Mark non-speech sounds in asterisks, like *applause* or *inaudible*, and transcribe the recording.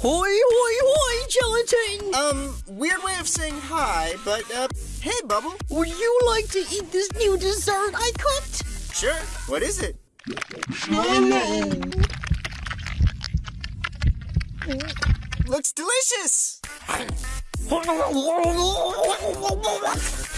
Hoi, hoi, hoi, gelatin! Um, weird way of saying hi, but, uh, hey, Bubble. Would you like to eat this new dessert I cooked? Sure. What is it? Looks delicious! *laughs*